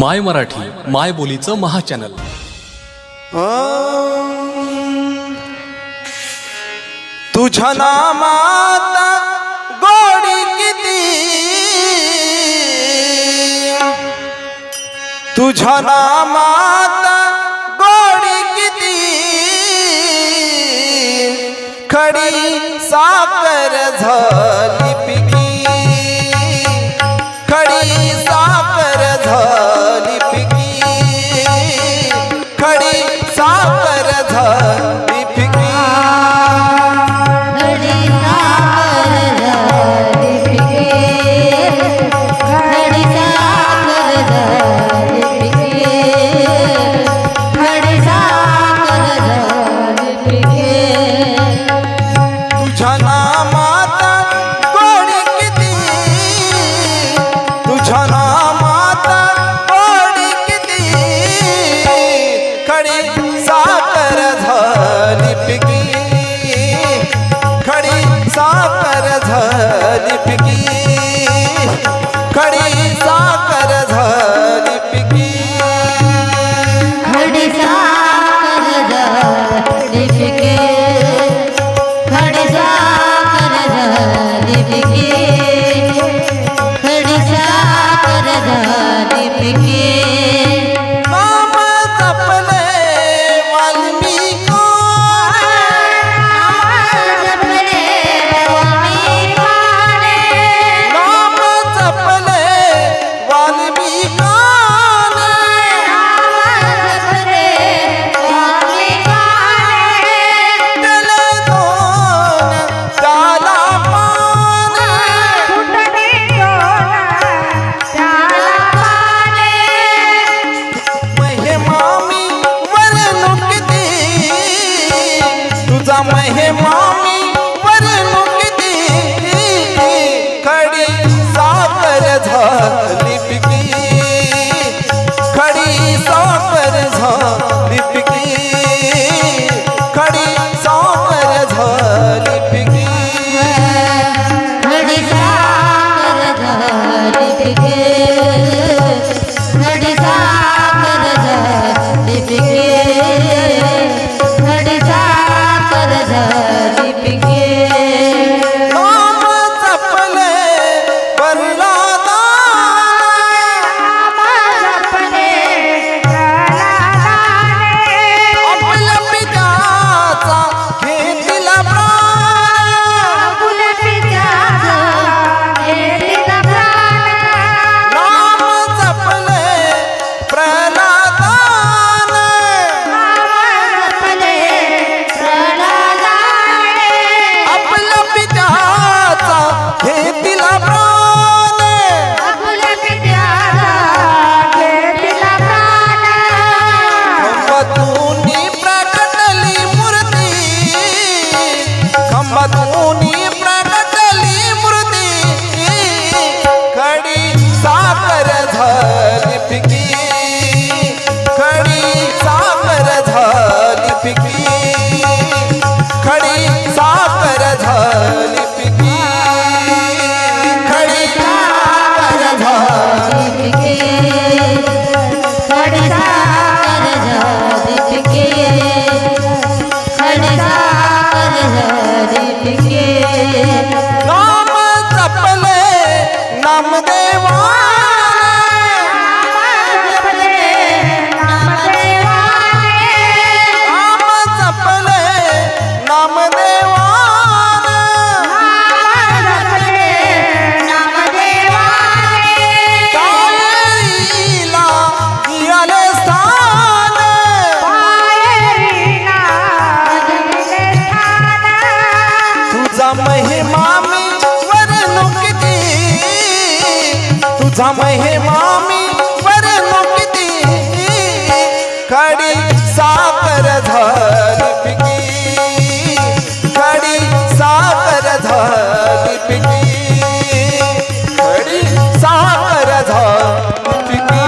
माय मराठी माय बोलीचं महाचॅनल. तुझ्या नामात गोडी किती? तुझ्या नामात गोडी किती? खडी साखर झाली पिक. खडी साखर झाली पिकी. खडी साखर झाली पिकी. खडी हे मामी वरी मुक्ती काम जपले नामदेव जम हे मामी वरणूक ती कडी साकर झाली कडी साकर झाली पिकी कडी साकर झाली पिकी